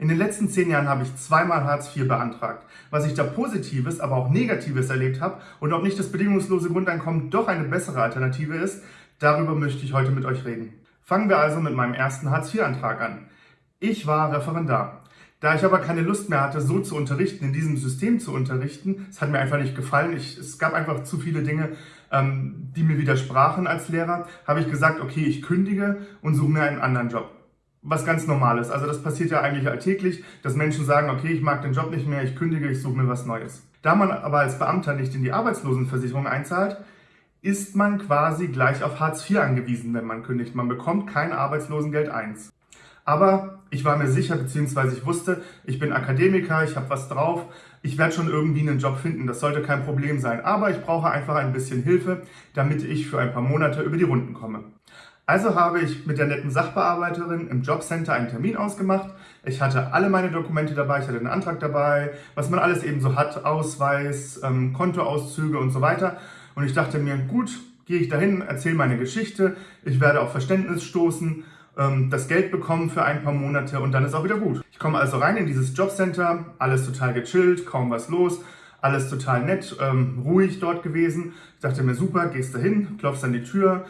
In den letzten zehn Jahren habe ich zweimal Hartz IV beantragt. Was ich da Positives, aber auch Negatives erlebt habe und ob nicht das bedingungslose Grundeinkommen doch eine bessere Alternative ist, darüber möchte ich heute mit euch reden. Fangen wir also mit meinem ersten Hartz IV-Antrag an. Ich war Referendar. Da ich aber keine Lust mehr hatte, so zu unterrichten, in diesem System zu unterrichten, es hat mir einfach nicht gefallen, ich, es gab einfach zu viele Dinge, ähm, die mir widersprachen als Lehrer, habe ich gesagt, okay, ich kündige und suche mir einen anderen Job was ganz Normales. Also das passiert ja eigentlich alltäglich, dass Menschen sagen, okay, ich mag den Job nicht mehr, ich kündige, ich suche mir was Neues. Da man aber als Beamter nicht in die Arbeitslosenversicherung einzahlt, ist man quasi gleich auf Hartz IV angewiesen, wenn man kündigt. Man bekommt kein Arbeitslosengeld 1. Aber ich war mir sicher, beziehungsweise ich wusste, ich bin Akademiker, ich habe was drauf, ich werde schon irgendwie einen Job finden, das sollte kein Problem sein. Aber ich brauche einfach ein bisschen Hilfe, damit ich für ein paar Monate über die Runden komme. Also habe ich mit der netten Sachbearbeiterin im Jobcenter einen Termin ausgemacht. Ich hatte alle meine Dokumente dabei, ich hatte einen Antrag dabei, was man alles eben so hat, Ausweis, ähm, Kontoauszüge und so weiter. Und ich dachte mir, gut, gehe ich dahin, erzähle meine Geschichte, ich werde auf Verständnis stoßen, ähm, das Geld bekommen für ein paar Monate und dann ist auch wieder gut. Ich komme also rein in dieses Jobcenter, alles total gechillt, kaum was los, alles total nett, ähm, ruhig dort gewesen. Ich dachte mir, super, gehst dahin, klopfst an die Tür,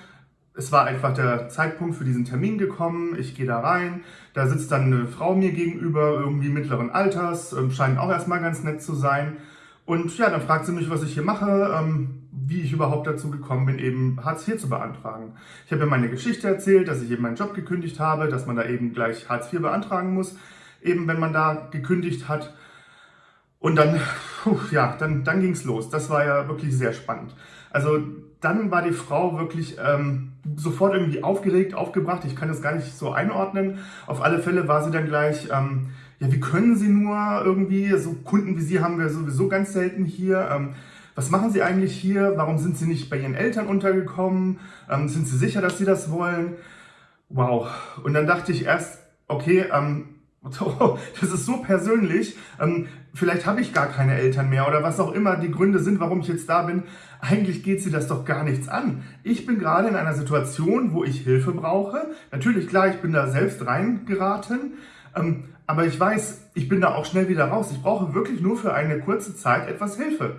es war einfach der Zeitpunkt für diesen Termin gekommen. Ich gehe da rein, da sitzt dann eine Frau mir gegenüber, irgendwie mittleren Alters, ähm, scheint auch erstmal ganz nett zu sein. Und ja, dann fragt sie mich, was ich hier mache, ähm, wie ich überhaupt dazu gekommen bin, eben Hartz IV zu beantragen. Ich habe ihr meine Geschichte erzählt, dass ich eben meinen Job gekündigt habe, dass man da eben gleich Hartz IV beantragen muss, eben wenn man da gekündigt hat. Und dann, puh, ja, dann, dann ging es los. Das war ja wirklich sehr spannend. Also dann war die Frau wirklich ähm, sofort irgendwie aufgeregt, aufgebracht. Ich kann das gar nicht so einordnen. Auf alle Fälle war sie dann gleich, ähm, ja, wie können Sie nur irgendwie, so Kunden wie Sie haben wir sowieso ganz selten hier. Ähm, was machen Sie eigentlich hier? Warum sind Sie nicht bei Ihren Eltern untergekommen? Ähm, sind Sie sicher, dass Sie das wollen? Wow. Und dann dachte ich erst, okay, ähm, das ist so persönlich. Ähm, vielleicht habe ich gar keine Eltern mehr oder was auch immer die Gründe sind, warum ich jetzt da bin. Eigentlich geht sie das doch gar nichts an. Ich bin gerade in einer Situation, wo ich Hilfe brauche. Natürlich, klar, ich bin da selbst reingeraten. Ähm, aber ich weiß, ich bin da auch schnell wieder raus. Ich brauche wirklich nur für eine kurze Zeit etwas Hilfe.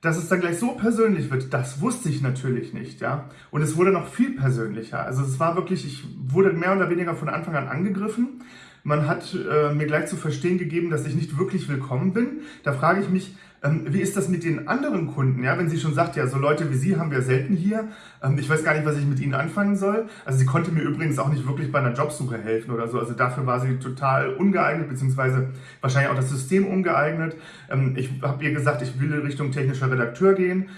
Dass es dann gleich so persönlich wird, das wusste ich natürlich nicht, ja. Und es wurde noch viel persönlicher. Also es war wirklich, ich wurde mehr oder weniger von Anfang an angegriffen. Man hat äh, mir gleich zu verstehen gegeben, dass ich nicht wirklich willkommen bin. Da frage ich mich, wie ist das mit den anderen Kunden? Ja, wenn sie schon sagt, ja, so Leute wie Sie haben wir selten hier. Ähm, ich weiß gar nicht, was ich mit Ihnen anfangen soll. Also sie konnte mir übrigens auch nicht wirklich bei einer Jobsuche helfen oder so. Also dafür war sie total ungeeignet, beziehungsweise wahrscheinlich auch das System ungeeignet. Ähm, ich habe ihr gesagt, ich will Richtung technischer Redakteur gehen.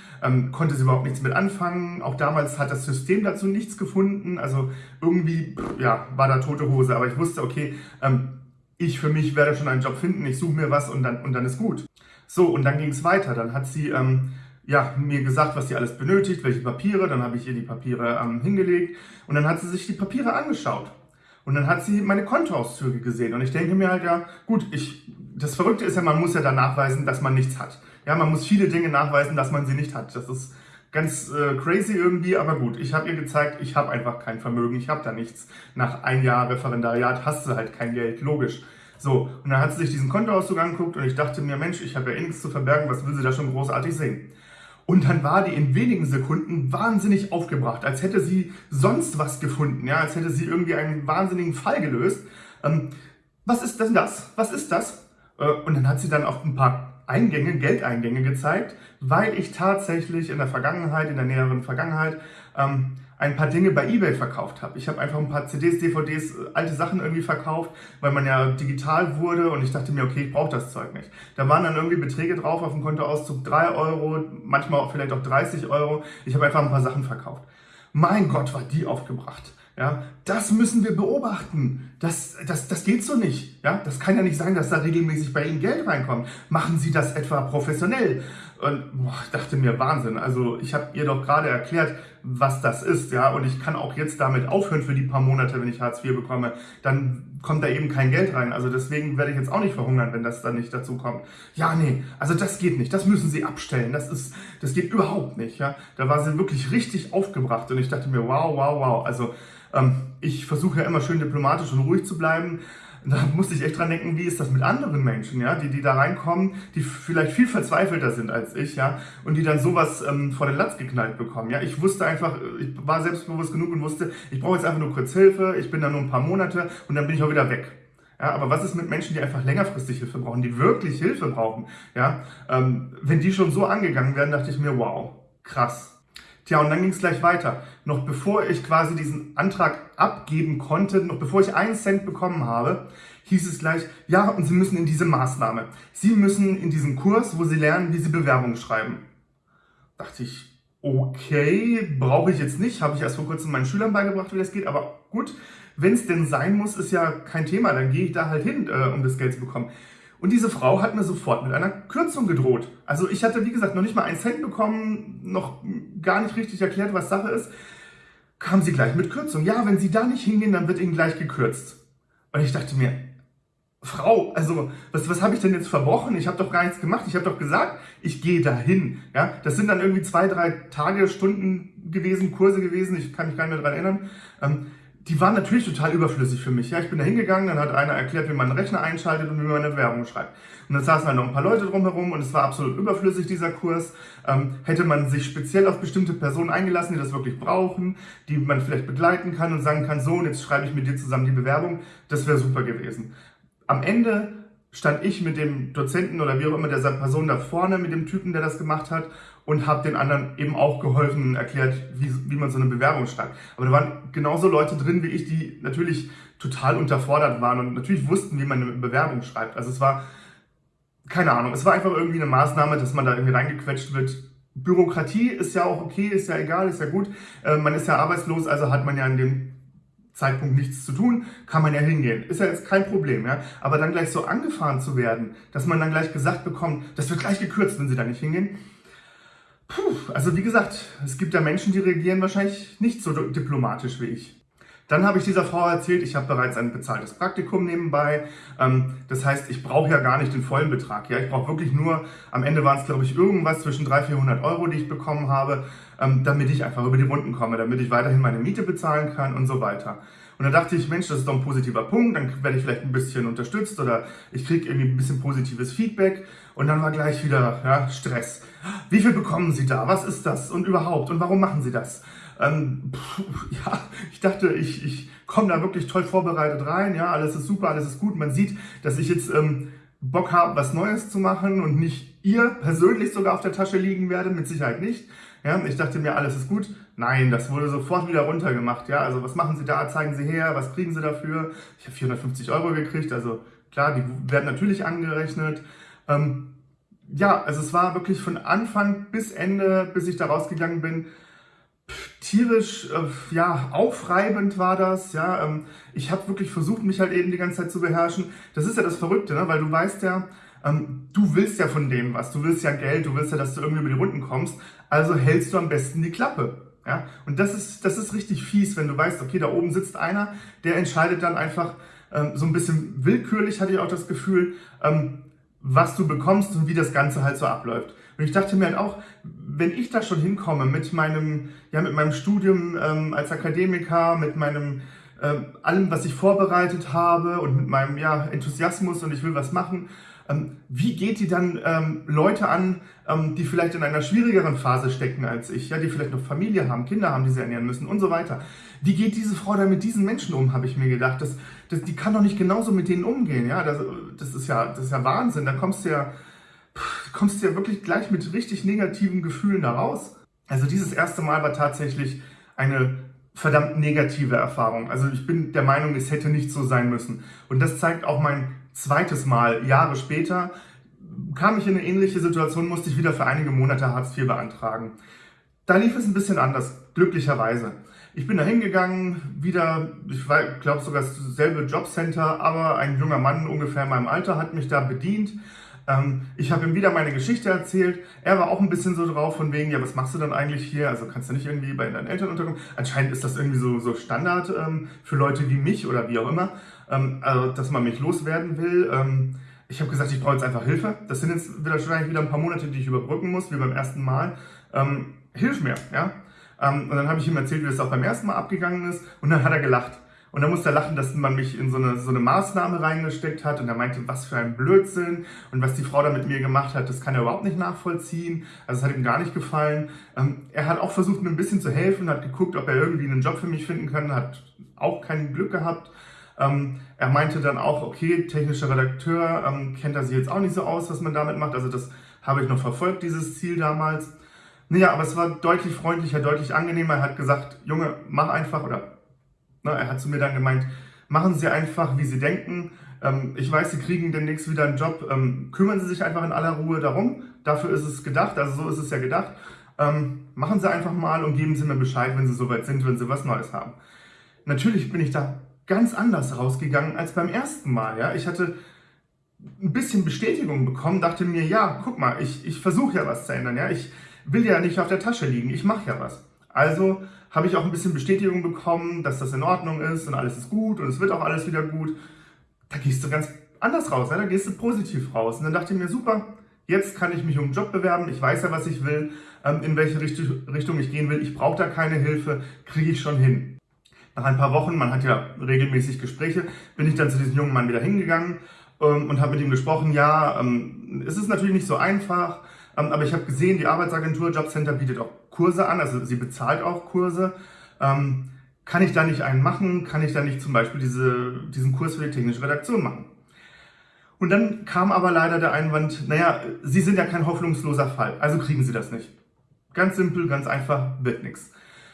Konnte sie überhaupt nichts mit anfangen. Auch damals hat das System dazu nichts gefunden. Also irgendwie, ja, war da tote Hose. Aber ich wusste, okay, ich für mich werde schon einen Job finden. Ich suche mir was und dann, und dann ist gut. So, und dann ging es weiter. Dann hat sie ähm, ja, mir gesagt, was sie alles benötigt, welche Papiere. Dann habe ich ihr die Papiere ähm, hingelegt und dann hat sie sich die Papiere angeschaut. Und dann hat sie meine Kontoauszüge gesehen. Und ich denke mir halt, ja, gut, ich, das Verrückte ist ja, man muss ja dann nachweisen, dass man nichts hat. Ja, man muss viele Dinge nachweisen, dass man sie nicht hat. Das ist ganz äh, crazy irgendwie, aber gut. Ich habe ihr gezeigt, ich habe einfach kein Vermögen, ich habe da nichts. Nach ein Jahr Referendariat hast du halt kein Geld, logisch. So, und dann hat sie sich diesen Kontoauszug angeguckt und ich dachte mir, Mensch, ich habe ja eh nichts zu verbergen, was will sie da schon großartig sehen? Und dann war die in wenigen Sekunden wahnsinnig aufgebracht, als hätte sie sonst was gefunden, ja, als hätte sie irgendwie einen wahnsinnigen Fall gelöst. Ähm, was ist denn das? Was ist das? Äh, und dann hat sie dann auch ein paar Eingänge, Geldeingänge gezeigt, weil ich tatsächlich in der Vergangenheit, in der näheren Vergangenheit, ähm, ein paar Dinge bei Ebay verkauft habe. Ich habe einfach ein paar CDs, DVDs, alte Sachen irgendwie verkauft, weil man ja digital wurde und ich dachte mir, okay, ich brauche das Zeug nicht. Da waren dann irgendwie Beträge drauf auf dem Kontoauszug, 3 Euro, manchmal auch vielleicht auch 30 Euro. Ich habe einfach ein paar Sachen verkauft. Mein Gott, war die aufgebracht. Ja, das müssen wir beobachten. Das, das, das geht so nicht. Ja, das kann ja nicht sein, dass da regelmäßig bei Ihnen Geld reinkommt. Machen Sie das etwa professionell? Und boah, ich dachte mir, Wahnsinn. Also ich habe ihr doch gerade erklärt, was das ist. ja, Und ich kann auch jetzt damit aufhören für die paar Monate, wenn ich Hartz IV bekomme. Dann kommt da eben kein Geld rein. Also deswegen werde ich jetzt auch nicht verhungern, wenn das dann nicht dazu kommt. Ja, nee, also das geht nicht. Das müssen Sie abstellen. Das, ist, das geht überhaupt nicht. Ja, Da war sie wirklich richtig aufgebracht. Und ich dachte mir, wow, wow, wow. Also ähm, ich versuche ja immer schön diplomatisch und ruhig zu bleiben. Da musste ich echt dran denken, wie ist das mit anderen Menschen, ja, die, die da reinkommen, die vielleicht viel verzweifelter sind als ich, ja, und die dann sowas ähm, vor den Latz geknallt bekommen, ja. Ich wusste einfach, ich war selbstbewusst genug und wusste, ich brauche jetzt einfach nur kurz Hilfe, ich bin da nur ein paar Monate und dann bin ich auch wieder weg. Ja, aber was ist mit Menschen, die einfach längerfristig Hilfe brauchen, die wirklich Hilfe brauchen? Ja, ähm, wenn die schon so angegangen werden, dachte ich mir, wow, krass. Tja, und dann ging es gleich weiter. Noch bevor ich quasi diesen Antrag abgeben konnte, noch bevor ich einen Cent bekommen habe, hieß es gleich, ja, und Sie müssen in diese Maßnahme. Sie müssen in diesen Kurs, wo Sie lernen, wie Sie Bewerbungen schreiben. Dachte ich, okay, brauche ich jetzt nicht, habe ich erst vor kurzem meinen Schülern beigebracht, wie das geht, aber gut, wenn es denn sein muss, ist ja kein Thema, dann gehe ich da halt hin, äh, um das Geld zu bekommen. Und diese Frau hat mir sofort mit einer Kürzung gedroht. Also ich hatte, wie gesagt, noch nicht mal einen Cent bekommen, noch gar nicht richtig erklärt, was Sache ist. Kam sie gleich mit Kürzung. Ja, wenn Sie da nicht hingehen, dann wird Ihnen gleich gekürzt. Und ich dachte mir, Frau, also was, was habe ich denn jetzt verbrochen? Ich habe doch gar nichts gemacht. Ich habe doch gesagt, ich gehe dahin. Ja, das sind dann irgendwie zwei, drei Tage, Stunden gewesen, Kurse gewesen. Ich kann mich gar nicht mehr daran erinnern. Ähm, die waren natürlich total überflüssig für mich. Ja, ich bin da hingegangen, dann hat einer erklärt, wie man einen Rechner einschaltet und wie man eine Werbung schreibt. Und dann saßen halt noch ein paar Leute drumherum und es war absolut überflüssig, dieser Kurs. Ähm, hätte man sich speziell auf bestimmte Personen eingelassen, die das wirklich brauchen, die man vielleicht begleiten kann und sagen kann, so, und jetzt schreibe ich mit dir zusammen die Bewerbung, das wäre super gewesen. Am Ende stand ich mit dem Dozenten oder wie auch immer der Person da vorne, mit dem Typen, der das gemacht hat und habe den anderen eben auch geholfen und erklärt, wie, wie man so eine Bewerbung schreibt. Aber da waren genauso Leute drin wie ich, die natürlich total unterfordert waren und natürlich wussten, wie man eine Bewerbung schreibt. Also es war, keine Ahnung, es war einfach irgendwie eine Maßnahme, dass man da irgendwie reingequetscht wird. Bürokratie ist ja auch okay, ist ja egal, ist ja gut. Äh, man ist ja arbeitslos, also hat man ja in dem Zeitpunkt nichts zu tun, kann man ja hingehen. Ist ja jetzt kein Problem, ja. Aber dann gleich so angefahren zu werden, dass man dann gleich gesagt bekommt, das wird gleich gekürzt, wenn sie da nicht hingehen, Puh, also wie gesagt, es gibt ja Menschen, die reagieren wahrscheinlich nicht so diplomatisch wie ich. Dann habe ich dieser Frau erzählt, ich habe bereits ein bezahltes Praktikum nebenbei. Ähm, das heißt, ich brauche ja gar nicht den vollen Betrag. Ja, ich brauche wirklich nur, am Ende waren es glaube ich irgendwas zwischen 300, 400 Euro, die ich bekommen habe, ähm, damit ich einfach über die Runden komme, damit ich weiterhin meine Miete bezahlen kann und so weiter. Und dann dachte ich, Mensch, das ist doch ein positiver Punkt, dann werde ich vielleicht ein bisschen unterstützt oder ich kriege irgendwie ein bisschen positives Feedback. Und dann war gleich wieder ja, Stress. Wie viel bekommen Sie da? Was ist das? Und überhaupt? Und warum machen Sie das? Ähm, pff, ja, ich dachte, ich, ich komme da wirklich toll vorbereitet rein. Ja, alles ist super, alles ist gut. Man sieht, dass ich jetzt ähm, Bock habe, was Neues zu machen und nicht ihr persönlich sogar auf der Tasche liegen werde, mit Sicherheit nicht. Ja, ich dachte mir, alles ist gut. Nein, das wurde sofort wieder runtergemacht. Ja, also was machen Sie da? Zeigen Sie her, was kriegen Sie dafür? Ich habe 450 Euro gekriegt, also klar, die werden natürlich angerechnet. Ähm, ja, also es war wirklich von Anfang bis Ende, bis ich da rausgegangen bin, tierisch, äh, ja, aufreibend war das, ja, ähm, ich habe wirklich versucht, mich halt eben die ganze Zeit zu beherrschen. Das ist ja das Verrückte, ne? weil du weißt ja, ähm, du willst ja von denen was, du willst ja Geld, du willst ja, dass du irgendwie über die Runden kommst, also hältst du am besten die Klappe. Ja? Und das ist, das ist richtig fies, wenn du weißt, okay, da oben sitzt einer, der entscheidet dann einfach ähm, so ein bisschen willkürlich, hatte ich auch das Gefühl, ähm, was du bekommst und wie das Ganze halt so abläuft. Und ich dachte mir halt auch, wenn ich da schon hinkomme mit meinem, ja, mit meinem Studium ähm, als Akademiker, mit meinem ähm, allem, was ich vorbereitet habe und mit meinem ja, Enthusiasmus und ich will was machen ähm, wie geht die dann ähm, Leute an, ähm, die vielleicht in einer schwierigeren Phase stecken als ich, ja, die vielleicht noch Familie haben, Kinder haben, die sie ernähren müssen und so weiter. Wie geht diese Frau dann mit diesen Menschen um, habe ich mir gedacht. Das, das, die kann doch nicht genauso mit denen umgehen. Ja, das, das, ist ja, das ist ja Wahnsinn. Da kommst du ja, kommst du ja wirklich gleich mit richtig negativen Gefühlen da raus. Also dieses erste Mal war tatsächlich eine verdammt negative Erfahrung. Also ich bin der Meinung, es hätte nicht so sein müssen. Und das zeigt auch mein zweites Mal, Jahre später, kam ich in eine ähnliche Situation, musste ich wieder für einige Monate Hartz IV beantragen. Da lief es ein bisschen anders, glücklicherweise. Ich bin da hingegangen, wieder, ich glaube sogar dasselbe Jobcenter, aber ein junger Mann ungefähr in meinem Alter hat mich da bedient. Ähm, ich habe ihm wieder meine Geschichte erzählt. Er war auch ein bisschen so drauf von wegen, ja, was machst du dann eigentlich hier? Also kannst du nicht irgendwie bei deinen Eltern unterkommen? Anscheinend ist das irgendwie so, so Standard ähm, für Leute wie mich oder wie auch immer ähm, also, dass man mich loswerden will. Ähm, ich habe gesagt, ich brauche jetzt einfach Hilfe. Das sind jetzt wieder, wahrscheinlich wieder ein paar Monate, die ich überbrücken muss, wie beim ersten Mal. Ähm, hilf mir, ja. Ähm, und dann habe ich ihm erzählt, wie das auch beim ersten Mal abgegangen ist. Und dann hat er gelacht. Und da musste er lachen, dass man mich in so eine, so eine Maßnahme reingesteckt hat. Und er meinte, was für ein Blödsinn. Und was die Frau da mit mir gemacht hat, das kann er überhaupt nicht nachvollziehen. Also es hat ihm gar nicht gefallen. Ähm, er hat auch versucht, mir ein bisschen zu helfen, hat geguckt, ob er irgendwie einen Job für mich finden kann, hat auch kein Glück gehabt. Ähm, er meinte dann auch, okay, technischer Redakteur, ähm, kennt er sich jetzt auch nicht so aus, was man damit macht. Also das habe ich noch verfolgt, dieses Ziel damals. Naja, aber es war deutlich freundlicher, deutlich angenehmer. Er hat gesagt, Junge, mach einfach, oder er hat zu mir dann gemeint, machen Sie einfach, wie Sie denken. Ähm, ich weiß, Sie kriegen demnächst wieder einen Job. Ähm, kümmern Sie sich einfach in aller Ruhe darum. Dafür ist es gedacht, also so ist es ja gedacht. Ähm, machen Sie einfach mal und geben Sie mir Bescheid, wenn Sie soweit sind, wenn Sie was Neues haben. Natürlich bin ich da ganz anders rausgegangen als beim ersten Mal. Ja? Ich hatte ein bisschen Bestätigung bekommen, dachte mir, ja, guck mal, ich, ich versuche ja was zu ändern. Ja? Ich will ja nicht auf der Tasche liegen, ich mache ja was. Also habe ich auch ein bisschen Bestätigung bekommen, dass das in Ordnung ist und alles ist gut und es wird auch alles wieder gut. Da gehst du ganz anders raus, ja? da gehst du positiv raus. Und dann dachte ich mir, super, jetzt kann ich mich um einen Job bewerben, ich weiß ja, was ich will, ähm, in welche Richtung ich gehen will, ich brauche da keine Hilfe, kriege ich schon hin. Nach ein paar Wochen, man hat ja regelmäßig Gespräche, bin ich dann zu diesem jungen Mann wieder hingegangen ähm, und habe mit ihm gesprochen, ja, ähm, es ist natürlich nicht so einfach, aber ich habe gesehen, die Arbeitsagentur Jobcenter bietet auch Kurse an, also sie bezahlt auch Kurse. Ähm, kann ich da nicht einen machen? Kann ich da nicht zum Beispiel diese, diesen Kurs für die technische Redaktion machen? Und dann kam aber leider der Einwand, naja, Sie sind ja kein hoffnungsloser Fall, also kriegen Sie das nicht. Ganz simpel, ganz einfach, wird nichts.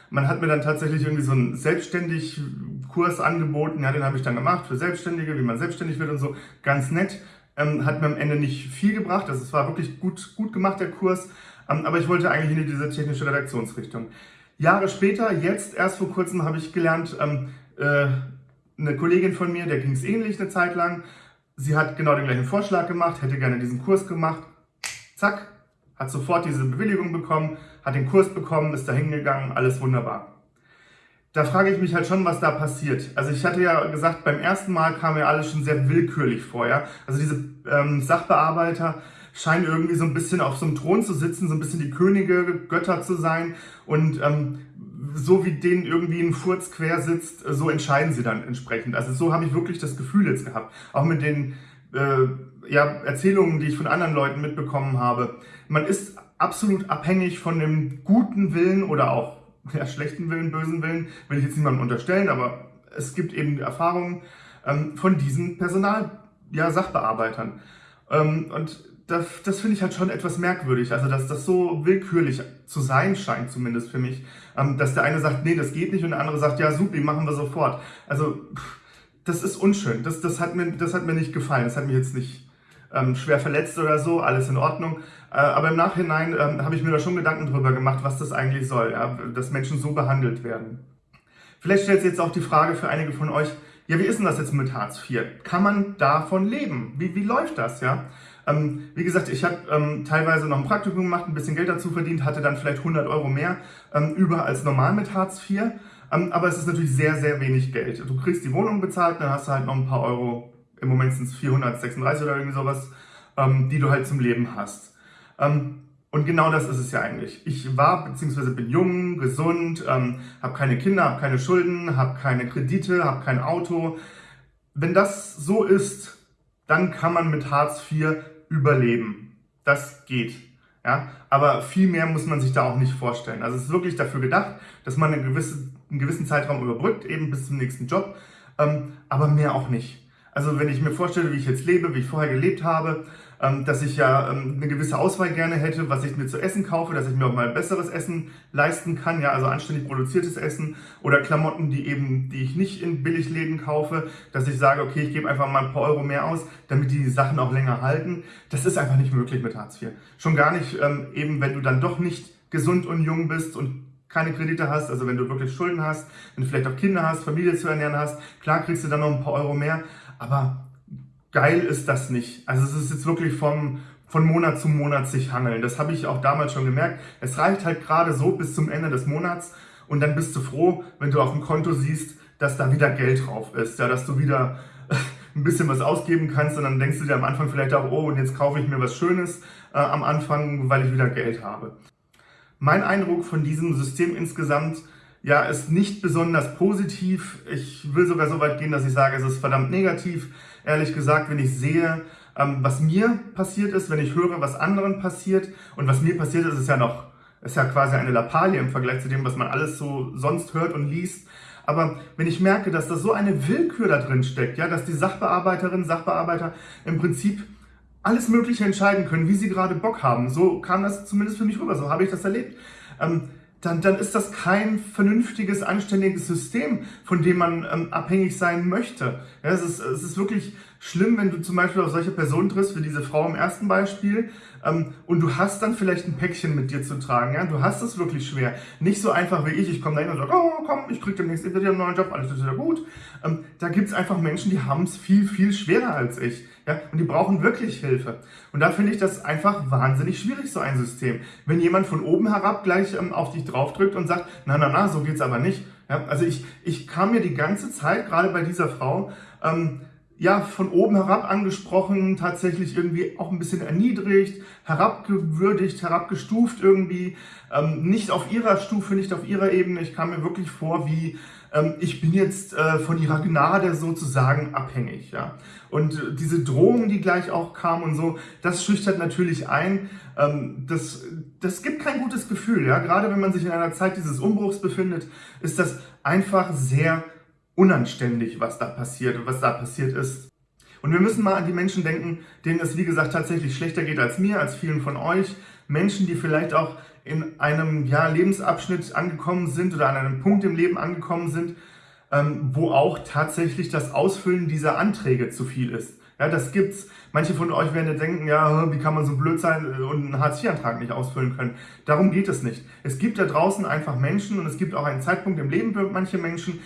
Man hat mir dann tatsächlich irgendwie so einen selbstständig Kurs angeboten, ja, den habe ich dann gemacht für Selbstständige, wie man selbstständig wird und so, ganz nett. Ähm, hat mir am Ende nicht viel gebracht, also es war wirklich gut, gut gemacht, der Kurs, ähm, aber ich wollte eigentlich in diese technische Redaktionsrichtung. Jahre später, jetzt erst vor kurzem, habe ich gelernt, ähm, äh, eine Kollegin von mir, der ging es ähnlich eine Zeit lang. Sie hat genau den gleichen Vorschlag gemacht, hätte gerne diesen Kurs gemacht. Zack, hat sofort diese Bewilligung bekommen, hat den Kurs bekommen, ist da hingegangen, alles wunderbar. Da frage ich mich halt schon, was da passiert. Also ich hatte ja gesagt, beim ersten Mal kam mir alles schon sehr willkürlich vor. Ja? Also diese ähm, Sachbearbeiter, scheinen irgendwie so ein bisschen auf so einem Thron zu sitzen, so ein bisschen die Könige, Götter zu sein und ähm, so wie denen irgendwie ein Furz quer sitzt, so entscheiden sie dann entsprechend. Also so habe ich wirklich das Gefühl jetzt gehabt. Auch mit den äh, ja, Erzählungen, die ich von anderen Leuten mitbekommen habe. Man ist absolut abhängig von dem guten Willen oder auch ja, schlechten Willen, bösen Willen, will ich jetzt niemandem unterstellen, aber es gibt eben Erfahrungen ähm, von diesen Personal, ja. Ähm, und das, das finde ich halt schon etwas merkwürdig. Also, dass das so willkürlich zu sein scheint, zumindest für mich. Ähm, dass der eine sagt, nee, das geht nicht, und der andere sagt, ja, super, machen wir sofort. Also, das ist unschön. Das, das, hat mir, das hat mir nicht gefallen. Das hat mich jetzt nicht ähm, schwer verletzt oder so, alles in Ordnung. Äh, aber im Nachhinein ähm, habe ich mir da schon Gedanken drüber gemacht, was das eigentlich soll, ja? dass Menschen so behandelt werden. Vielleicht stellt sich jetzt auch die Frage für einige von euch, ja, wie ist denn das jetzt mit Hartz IV? Kann man davon leben? Wie, wie läuft das, ja? Ähm, wie gesagt, ich habe ähm, teilweise noch ein Praktikum gemacht, ein bisschen Geld dazu verdient, hatte dann vielleicht 100 Euro mehr ähm, über als normal mit Hartz IV. Ähm, aber es ist natürlich sehr, sehr wenig Geld. Du kriegst die Wohnung bezahlt, dann hast du halt noch ein paar Euro, im Moment sind es 436 oder irgendwie sowas, ähm, die du halt zum Leben hast. Ähm, und genau das ist es ja eigentlich. Ich war bzw. bin jung, gesund, ähm, habe keine Kinder, habe keine Schulden, habe keine Kredite, habe kein Auto. Wenn das so ist, dann kann man mit Hartz IV überleben. Das geht. Ja, aber viel mehr muss man sich da auch nicht vorstellen. Also es ist wirklich dafür gedacht, dass man eine gewisse, einen gewissen Zeitraum überbrückt, eben bis zum nächsten Job, ähm, aber mehr auch nicht. Also wenn ich mir vorstelle, wie ich jetzt lebe, wie ich vorher gelebt habe, dass ich ja ähm, eine gewisse Auswahl gerne hätte, was ich mir zu essen kaufe, dass ich mir auch mal besseres Essen leisten kann, ja, also anständig produziertes Essen oder Klamotten, die eben, die ich nicht in Billigläden kaufe, dass ich sage, okay, ich gebe einfach mal ein paar Euro mehr aus, damit die Sachen auch länger halten. Das ist einfach nicht möglich mit Hartz IV. Schon gar nicht, ähm, eben wenn du dann doch nicht gesund und jung bist und keine Kredite hast, also wenn du wirklich Schulden hast, wenn du vielleicht auch Kinder hast, Familie zu ernähren hast, klar kriegst du dann noch ein paar Euro mehr, aber geil ist das nicht. Also es ist jetzt wirklich vom, von Monat zu Monat sich hangeln. Das habe ich auch damals schon gemerkt. Es reicht halt gerade so bis zum Ende des Monats und dann bist du froh, wenn du auf dem Konto siehst, dass da wieder Geld drauf ist, ja, dass du wieder ein bisschen was ausgeben kannst und dann denkst du dir am Anfang vielleicht auch, oh, und jetzt kaufe ich mir was Schönes äh, am Anfang, weil ich wieder Geld habe. Mein Eindruck von diesem System insgesamt ja, ist nicht besonders positiv. Ich will sogar so weit gehen, dass ich sage, es ist verdammt negativ. Ehrlich gesagt, wenn ich sehe, ähm, was mir passiert ist, wenn ich höre, was anderen passiert und was mir passiert ist, ist ja noch, ist ja quasi eine Lappalie im Vergleich zu dem, was man alles so sonst hört und liest. Aber wenn ich merke, dass da so eine Willkür da drin steckt, ja, dass die Sachbearbeiterinnen, Sachbearbeiter im Prinzip alles Mögliche entscheiden können, wie sie gerade Bock haben. So kam das zumindest für mich rüber, so habe ich das erlebt. Ähm, dann, dann ist das kein vernünftiges, anständiges System, von dem man ähm, abhängig sein möchte. Ja, es, ist, es ist wirklich schlimm, wenn du zum Beispiel auf solche Personen triffst, wie diese Frau im ersten Beispiel, ähm, und du hast dann vielleicht ein Päckchen mit dir zu tragen. Ja? Du hast es wirklich schwer. Nicht so einfach wie ich, ich komme da hin und sage, oh komm, ich krieg demnächst wieder einen neuen Job, alles ist wieder gut. Ähm, da gibt's einfach Menschen, die haben es viel, viel schwerer als ich. Ja? Und die brauchen wirklich Hilfe. Und da finde ich das einfach wahnsinnig schwierig, so ein System. Wenn jemand von oben herab gleich ähm, auf dich draufdrückt und sagt, na, na, na, so geht's aber nicht. Ja? Also ich, ich kam mir die ganze Zeit, gerade bei dieser Frau, ähm, ja, von oben herab angesprochen, tatsächlich irgendwie auch ein bisschen erniedrigt, herabgewürdigt, herabgestuft irgendwie, ähm, nicht auf ihrer Stufe, nicht auf ihrer Ebene. Ich kam mir wirklich vor wie, ähm, ich bin jetzt äh, von ihrer Gnade sozusagen abhängig. Ja? Und diese Drohung, die gleich auch kam und so, das schüchtert natürlich ein. Ähm, das, das gibt kein gutes Gefühl. Ja? Gerade wenn man sich in einer Zeit dieses Umbruchs befindet, ist das einfach sehr unanständig, was da passiert und was da passiert ist. Und wir müssen mal an die Menschen denken, denen es wie gesagt tatsächlich schlechter geht als mir, als vielen von euch. Menschen, die vielleicht auch in einem ja, Lebensabschnitt angekommen sind oder an einem Punkt im Leben angekommen sind, ähm, wo auch tatsächlich das Ausfüllen dieser Anträge zu viel ist. Ja, das gibt's. Manche von euch werden denken, ja, wie kann man so blöd sein und einen Hartz-IV-Antrag nicht ausfüllen können. Darum geht es nicht. Es gibt da draußen einfach Menschen und es gibt auch einen Zeitpunkt im Leben für manche Menschen,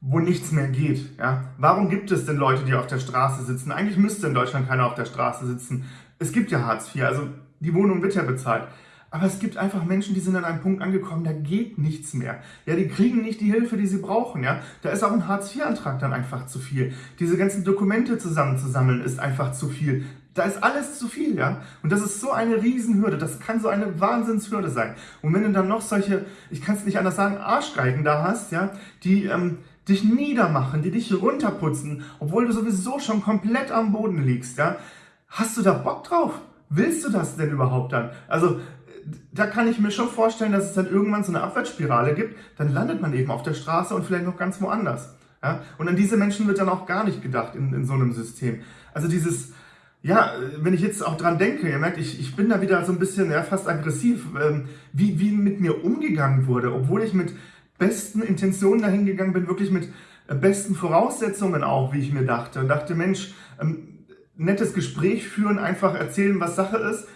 wo nichts mehr geht. Ja? Warum gibt es denn Leute, die auf der Straße sitzen? Eigentlich müsste in Deutschland keiner auf der Straße sitzen. Es gibt ja Hartz IV, also die Wohnung wird ja bezahlt. Aber es gibt einfach Menschen, die sind an einem Punkt angekommen, da geht nichts mehr. Ja, die kriegen nicht die Hilfe, die sie brauchen. Ja, da ist auch ein Hartz-IV-Antrag dann einfach zu viel. Diese ganzen Dokumente zusammenzusammeln ist einfach zu viel. Da ist alles zu viel, ja. Und das ist so eine Riesenhürde. Das kann so eine Wahnsinnshürde sein. Und wenn du dann noch solche, ich kann es nicht anders sagen, Arschgeigen da hast, ja, die ähm, dich niedermachen, die dich runterputzen, obwohl du sowieso schon komplett am Boden liegst, ja, hast du da Bock drauf? Willst du das denn überhaupt dann? Also, da kann ich mir schon vorstellen, dass es dann irgendwann so eine Abwärtsspirale gibt, dann landet man eben auf der Straße und vielleicht noch ganz woanders. Ja? Und an diese Menschen wird dann auch gar nicht gedacht in, in so einem System. Also dieses, ja, wenn ich jetzt auch dran denke, ihr merkt, ich, ich bin da wieder so ein bisschen ja, fast aggressiv, ähm, wie, wie mit mir umgegangen wurde, obwohl ich mit besten Intentionen dahin gegangen bin, wirklich mit äh, besten Voraussetzungen auch, wie ich mir dachte. Und dachte, Mensch, ähm, nettes Gespräch führen, einfach erzählen, was Sache ist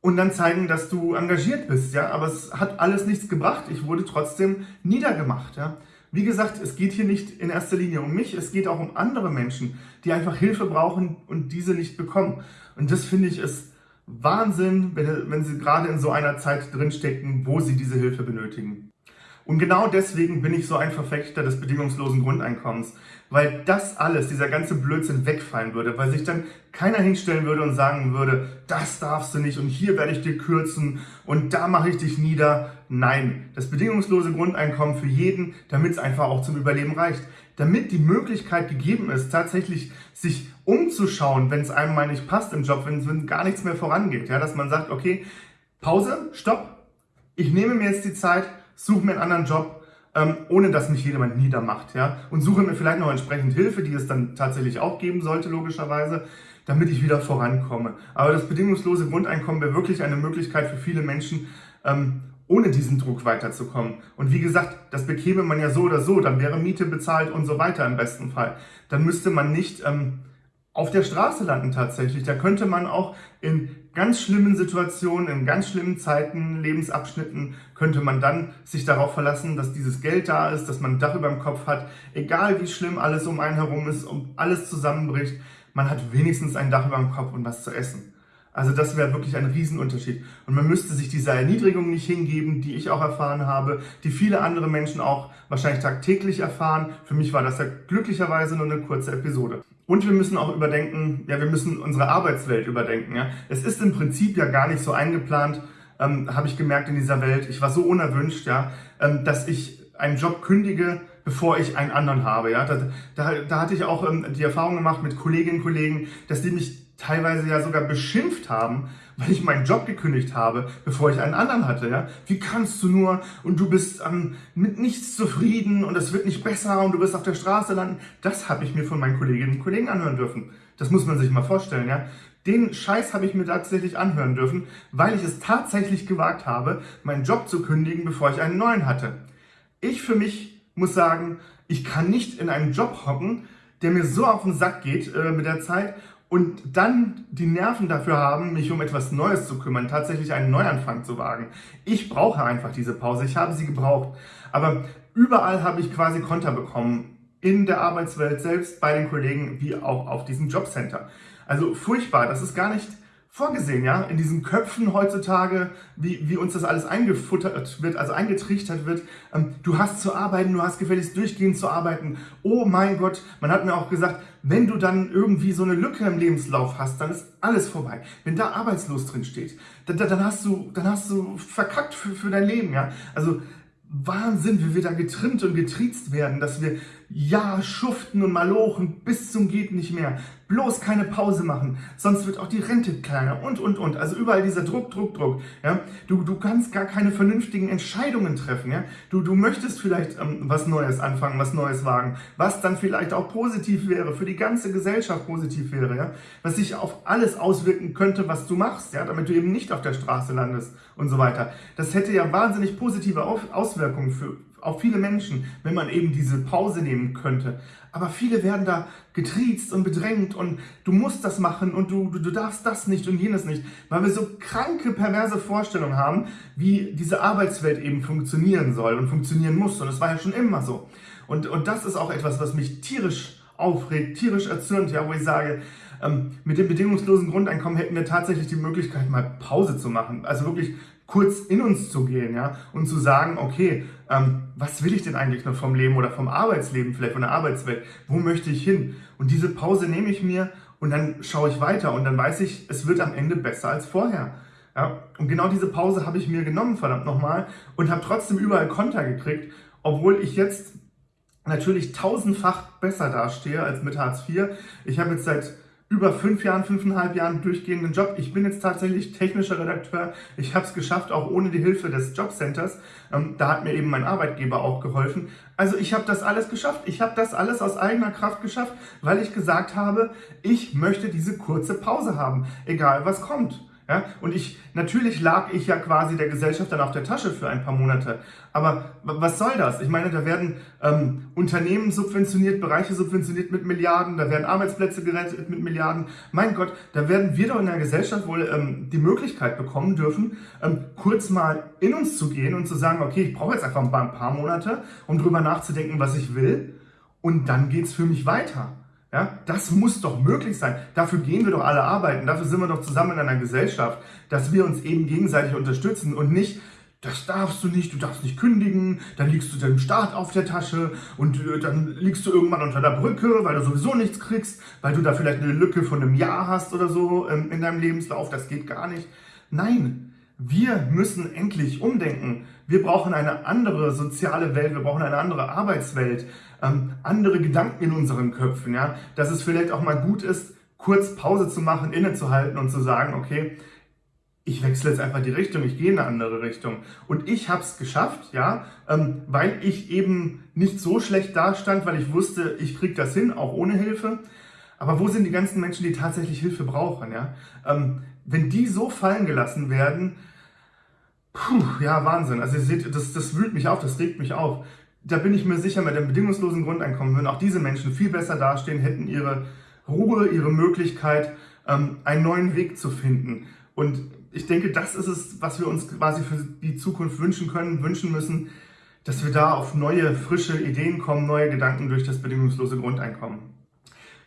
und dann zeigen, dass du engagiert bist. Ja, aber es hat alles nichts gebracht. Ich wurde trotzdem niedergemacht. Ja. Wie gesagt, es geht hier nicht in erster Linie um mich, es geht auch um andere Menschen, die einfach Hilfe brauchen und diese nicht bekommen. Und das finde ich ist Wahnsinn, wenn, wenn sie gerade in so einer Zeit drinstecken, wo sie diese Hilfe benötigen. Und genau deswegen bin ich so ein Verfechter des bedingungslosen Grundeinkommens, weil das alles, dieser ganze Blödsinn wegfallen würde, weil sich dann keiner hinstellen würde und sagen würde, das darfst du nicht und hier werde ich dir kürzen und da mache ich dich nieder. Nein, das bedingungslose Grundeinkommen für jeden, damit es einfach auch zum Überleben reicht. Damit die Möglichkeit gegeben ist, tatsächlich sich umzuschauen, wenn es einem mal nicht passt im Job, wenn, wenn gar nichts mehr vorangeht. Ja, dass man sagt, okay, Pause, Stopp, ich nehme mir jetzt die Zeit, suche mir einen anderen Job, ähm, ohne dass mich jemand niedermacht. Ja? Und suche mir vielleicht noch entsprechend Hilfe, die es dann tatsächlich auch geben sollte, logischerweise, damit ich wieder vorankomme. Aber das bedingungslose Grundeinkommen wäre wirklich eine Möglichkeit für viele Menschen, ähm, ohne diesen Druck weiterzukommen. Und wie gesagt, das bekäme man ja so oder so, dann wäre Miete bezahlt und so weiter im besten Fall. Dann müsste man nicht ähm, auf der Straße landen tatsächlich. Da könnte man auch in ganz schlimmen Situationen, in ganz schlimmen Zeiten, Lebensabschnitten, könnte man dann sich darauf verlassen, dass dieses Geld da ist, dass man ein Dach über dem Kopf hat, egal wie schlimm alles um einen herum ist, um alles zusammenbricht, man hat wenigstens ein Dach über dem Kopf und was zu essen. Also das wäre wirklich ein Riesenunterschied. Und man müsste sich dieser Erniedrigung nicht hingeben, die ich auch erfahren habe, die viele andere Menschen auch wahrscheinlich tagtäglich erfahren. Für mich war das ja glücklicherweise nur eine kurze Episode. Und wir müssen auch überdenken, ja, wir müssen unsere Arbeitswelt überdenken. Ja. Es ist im Prinzip ja gar nicht so eingeplant, ähm, habe ich gemerkt in dieser Welt. Ich war so unerwünscht, ja, ähm, dass ich einen Job kündige, bevor ich einen anderen habe. Ja? Da, da, da hatte ich auch ähm, die Erfahrung gemacht mit Kolleginnen und Kollegen, dass die mich teilweise ja sogar beschimpft haben, weil ich meinen Job gekündigt habe, bevor ich einen anderen hatte. Ja? Wie kannst du nur und du bist ähm, mit nichts zufrieden und es wird nicht besser und du wirst auf der Straße landen. Das habe ich mir von meinen Kolleginnen und Kollegen anhören dürfen. Das muss man sich mal vorstellen. Ja? Den Scheiß habe ich mir tatsächlich anhören dürfen, weil ich es tatsächlich gewagt habe, meinen Job zu kündigen, bevor ich einen neuen hatte. Ich für mich muss sagen, ich kann nicht in einem Job hocken, der mir so auf den Sack geht äh, mit der Zeit und dann die Nerven dafür haben, mich um etwas Neues zu kümmern, tatsächlich einen Neuanfang zu wagen. Ich brauche einfach diese Pause, ich habe sie gebraucht. Aber überall habe ich quasi Konter bekommen, in der Arbeitswelt selbst, bei den Kollegen, wie auch auf diesem Jobcenter. Also furchtbar, das ist gar nicht vorgesehen, ja, in diesen Köpfen heutzutage, wie, wie uns das alles eingefuttert wird, also eingetrichtert wird. Ähm, du hast zu arbeiten, du hast gefälligst durchgehend zu arbeiten. Oh mein Gott, man hat mir auch gesagt, wenn du dann irgendwie so eine Lücke im Lebenslauf hast, dann ist alles vorbei. Wenn da arbeitslos drin steht, dann, dann, hast du, dann hast du verkackt für, für dein Leben, ja. Also Wahnsinn, wie wir da getrimmt und getriezt werden, dass wir ja schuften und malochen bis zum geht nicht mehr. Bloß keine Pause machen, sonst wird auch die Rente kleiner und, und, und. Also überall dieser Druck, Druck, Druck. Ja? Du, du kannst gar keine vernünftigen Entscheidungen treffen. Ja? Du, du möchtest vielleicht ähm, was Neues anfangen, was Neues wagen, was dann vielleicht auch positiv wäre, für die ganze Gesellschaft positiv wäre. Ja? Was sich auf alles auswirken könnte, was du machst, ja? damit du eben nicht auf der Straße landest und so weiter. Das hätte ja wahnsinnig positive Auswirkungen für, auf viele Menschen, wenn man eben diese Pause nehmen könnte. Aber viele werden da getriezt und bedrängt und du musst das machen und du, du, du darfst das nicht und jenes nicht, weil wir so kranke, perverse Vorstellungen haben, wie diese Arbeitswelt eben funktionieren soll und funktionieren muss. Und das war ja schon immer so. Und, und das ist auch etwas, was mich tierisch aufregt, tierisch erzürnt, ja, wo ich sage, ähm, mit dem bedingungslosen Grundeinkommen hätten wir tatsächlich die Möglichkeit, mal Pause zu machen. Also wirklich kurz in uns zu gehen, ja, und zu sagen, okay, ähm, was will ich denn eigentlich noch vom Leben oder vom Arbeitsleben, vielleicht von der Arbeitswelt? Wo möchte ich hin? Und diese Pause nehme ich mir und dann schaue ich weiter und dann weiß ich, es wird am Ende besser als vorher. Ja, und genau diese Pause habe ich mir genommen, verdammt nochmal, und habe trotzdem überall Konter gekriegt, obwohl ich jetzt natürlich tausendfach besser dastehe als mit Hartz IV. Ich habe jetzt seit über fünf Jahren, fünfeinhalb Jahren durchgehenden Job. Ich bin jetzt tatsächlich technischer Redakteur. Ich habe es geschafft, auch ohne die Hilfe des Jobcenters. Ähm, da hat mir eben mein Arbeitgeber auch geholfen. Also ich habe das alles geschafft. Ich habe das alles aus eigener Kraft geschafft, weil ich gesagt habe, ich möchte diese kurze Pause haben, egal was kommt. Ja? Und ich, natürlich lag ich ja quasi der Gesellschaft dann auf der Tasche für ein paar Monate. Aber was soll das? Ich meine, da werden ähm, Unternehmen subventioniert, Bereiche subventioniert mit Milliarden, da werden Arbeitsplätze gerettet mit Milliarden. Mein Gott, da werden wir doch in der Gesellschaft wohl ähm, die Möglichkeit bekommen dürfen, ähm, kurz mal in uns zu gehen und zu sagen, okay, ich brauche jetzt einfach ein paar Monate, um drüber nachzudenken, was ich will. Und dann geht's für mich weiter. Ja, das muss doch möglich sein. Dafür gehen wir doch alle arbeiten. Dafür sind wir doch zusammen in einer Gesellschaft, dass wir uns eben gegenseitig unterstützen und nicht, das darfst du nicht, du darfst nicht kündigen, dann liegst du dem Staat auf der Tasche und äh, dann liegst du irgendwann unter der Brücke, weil du sowieso nichts kriegst, weil du da vielleicht eine Lücke von einem Jahr hast oder so ähm, in deinem Lebenslauf. Das geht gar nicht. Nein, wir müssen endlich umdenken. Wir brauchen eine andere soziale Welt, wir brauchen eine andere Arbeitswelt, ähm, andere Gedanken in unseren Köpfen. Ja? Dass es vielleicht auch mal gut ist, kurz Pause zu machen, innezuhalten und zu sagen, okay, ich wechsle jetzt einfach die Richtung, ich gehe in eine andere Richtung. Und ich habe es geschafft, ja, ähm, weil ich eben nicht so schlecht dastand, weil ich wusste, ich kriege das hin, auch ohne Hilfe. Aber wo sind die ganzen Menschen, die tatsächlich Hilfe brauchen? Ja? Ähm, wenn die so fallen gelassen werden, Puh, ja, Wahnsinn. Also ihr seht, das, das wühlt mich auf, das regt mich auf. Da bin ich mir sicher, mit dem bedingungslosen Grundeinkommen würden auch diese Menschen viel besser dastehen, hätten ihre Ruhe, ihre Möglichkeit, ähm, einen neuen Weg zu finden. Und ich denke, das ist es, was wir uns quasi für die Zukunft wünschen können, wünschen müssen, dass wir da auf neue, frische Ideen kommen, neue Gedanken durch das bedingungslose Grundeinkommen.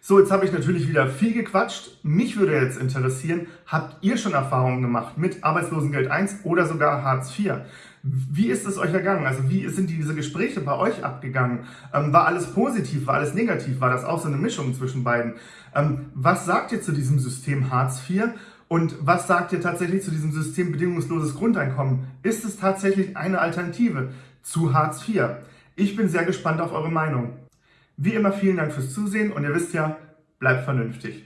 So, jetzt habe ich natürlich wieder viel gequatscht. Mich würde jetzt interessieren, habt ihr schon Erfahrungen gemacht mit Arbeitslosengeld 1 oder sogar Hartz IV? Wie ist es euch ergangen? Also wie sind diese Gespräche bei euch abgegangen? Ähm, war alles positiv? War alles negativ? War das auch so eine Mischung zwischen beiden? Ähm, was sagt ihr zu diesem System Hartz IV? Und was sagt ihr tatsächlich zu diesem System bedingungsloses Grundeinkommen? Ist es tatsächlich eine Alternative zu Hartz IV? Ich bin sehr gespannt auf eure Meinung. Wie immer vielen Dank fürs Zusehen und ihr wisst ja, bleibt vernünftig.